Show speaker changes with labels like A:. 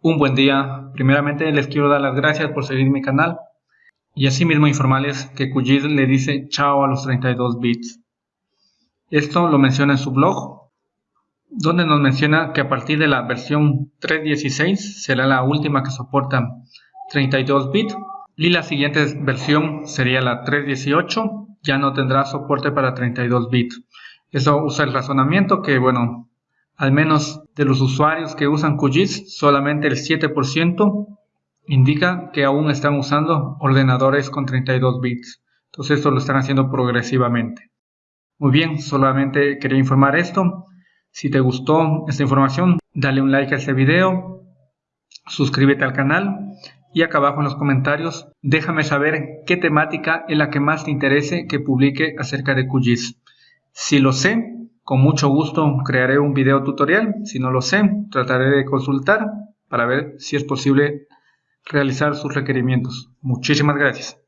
A: Un buen día. Primeramente les quiero dar las gracias por seguir mi canal y asimismo informarles que QGIS le dice chao a los 32 bits. Esto lo menciona en su blog, donde nos menciona que a partir de la versión 3.16 será la última que soporta 32 bits y la siguiente versión sería la 3.18, ya no tendrá soporte para 32 bits. Eso usa el razonamiento que, bueno, al menos de los usuarios que usan QGIS, solamente el 7% indica que aún están usando ordenadores con 32 bits. Entonces esto lo están haciendo progresivamente. Muy bien, solamente quería informar esto. Si te gustó esta información, dale un like a este video, suscríbete al canal y acá abajo en los comentarios déjame saber qué temática es la que más te interese que publique acerca de QGIS. Si lo sé, con mucho gusto crearé un video tutorial, si no lo sé, trataré de consultar para ver si es posible realizar sus requerimientos. Muchísimas gracias.